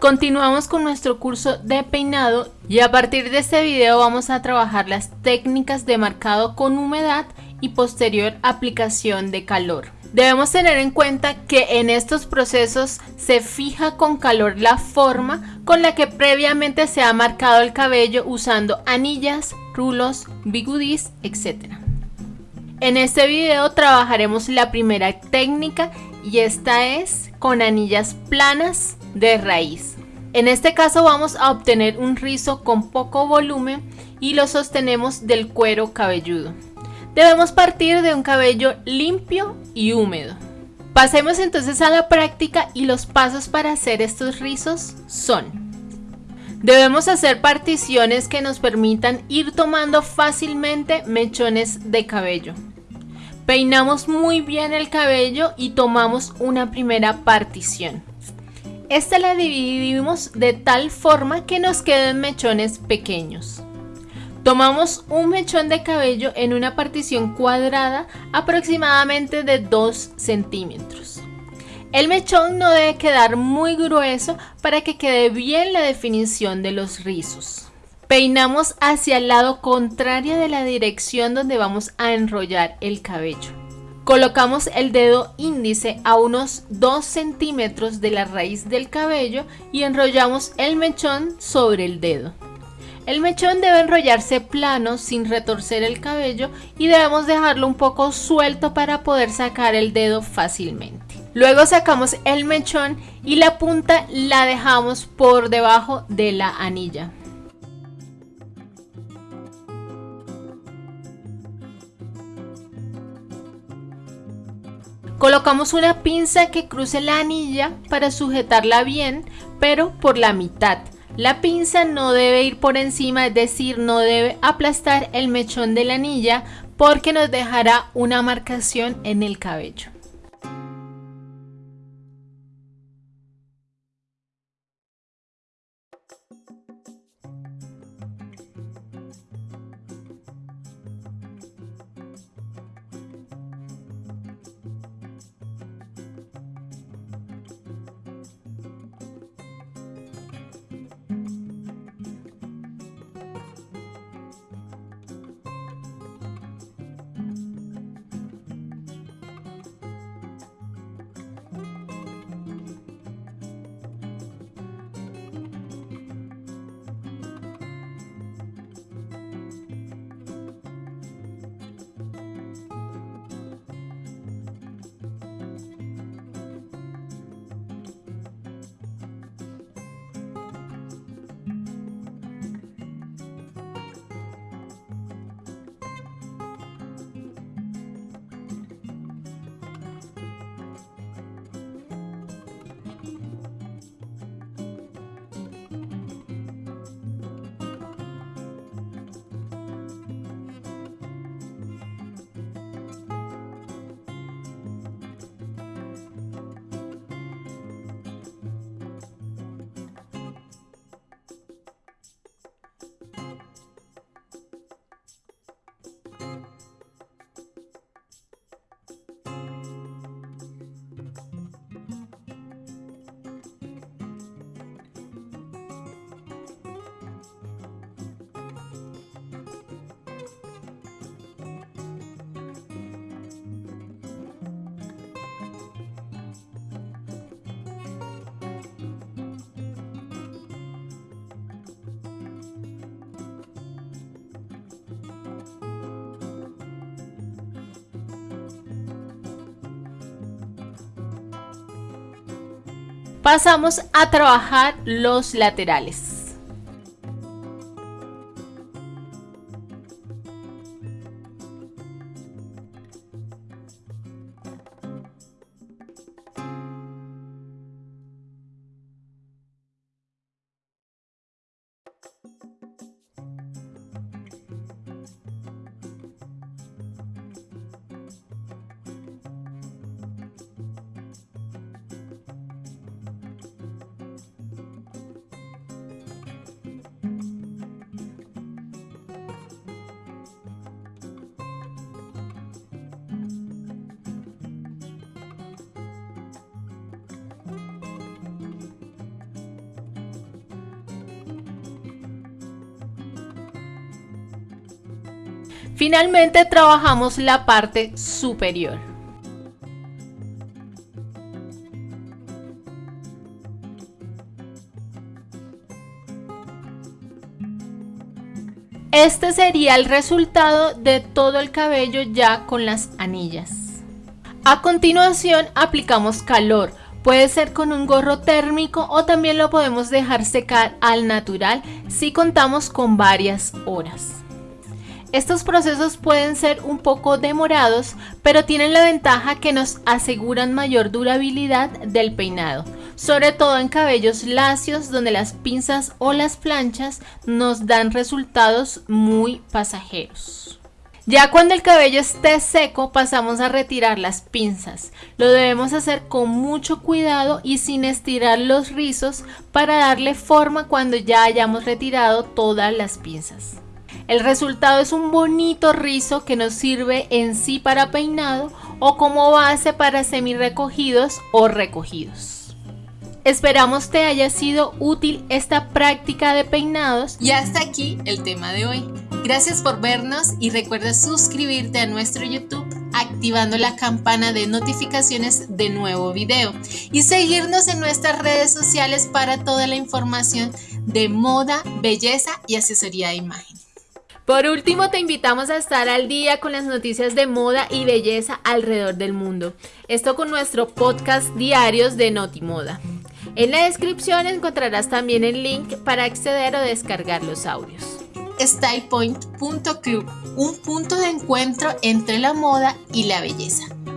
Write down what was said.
Continuamos con nuestro curso de peinado y a partir de este video vamos a trabajar las técnicas de marcado con humedad y posterior aplicación de calor. Debemos tener en cuenta que en estos procesos se fija con calor la forma con la que previamente se ha marcado el cabello usando anillas, rulos, bigudís, etc. En este video trabajaremos la primera técnica y esta es con anillas planas de raíz. En este caso vamos a obtener un rizo con poco volumen y lo sostenemos del cuero cabelludo. Debemos partir de un cabello limpio y húmedo. Pasemos entonces a la práctica y los pasos para hacer estos rizos son Debemos hacer particiones que nos permitan ir tomando fácilmente mechones de cabello. Peinamos muy bien el cabello y tomamos una primera partición. Esta la dividimos de tal forma que nos queden mechones pequeños. Tomamos un mechón de cabello en una partición cuadrada aproximadamente de 2 centímetros. El mechón no debe quedar muy grueso para que quede bien la definición de los rizos. Peinamos hacia el lado contrario de la dirección donde vamos a enrollar el cabello. Colocamos el dedo índice a unos 2 centímetros de la raíz del cabello y enrollamos el mechón sobre el dedo. El mechón debe enrollarse plano sin retorcer el cabello y debemos dejarlo un poco suelto para poder sacar el dedo fácilmente. Luego sacamos el mechón y la punta la dejamos por debajo de la anilla. Colocamos una pinza que cruce la anilla para sujetarla bien, pero por la mitad. La pinza no debe ir por encima, es decir, no debe aplastar el mechón de la anilla porque nos dejará una marcación en el cabello. Pasamos a trabajar los laterales. Finalmente trabajamos la parte superior. Este sería el resultado de todo el cabello ya con las anillas. A continuación aplicamos calor, puede ser con un gorro térmico o también lo podemos dejar secar al natural si contamos con varias horas. Estos procesos pueden ser un poco demorados, pero tienen la ventaja que nos aseguran mayor durabilidad del peinado, sobre todo en cabellos lacios donde las pinzas o las planchas nos dan resultados muy pasajeros. Ya cuando el cabello esté seco pasamos a retirar las pinzas. Lo debemos hacer con mucho cuidado y sin estirar los rizos para darle forma cuando ya hayamos retirado todas las pinzas. El resultado es un bonito rizo que nos sirve en sí para peinado o como base para semi recogidos o recogidos. Esperamos te haya sido útil esta práctica de peinados y hasta aquí el tema de hoy. Gracias por vernos y recuerda suscribirte a nuestro YouTube activando la campana de notificaciones de nuevo video y seguirnos en nuestras redes sociales para toda la información de moda, belleza y asesoría de imagen. Por último, te invitamos a estar al día con las noticias de moda y belleza alrededor del mundo. Esto con nuestro podcast diarios de Notimoda. En la descripción encontrarás también el link para acceder o descargar los audios. StylePoint.club, un punto de encuentro entre la moda y la belleza.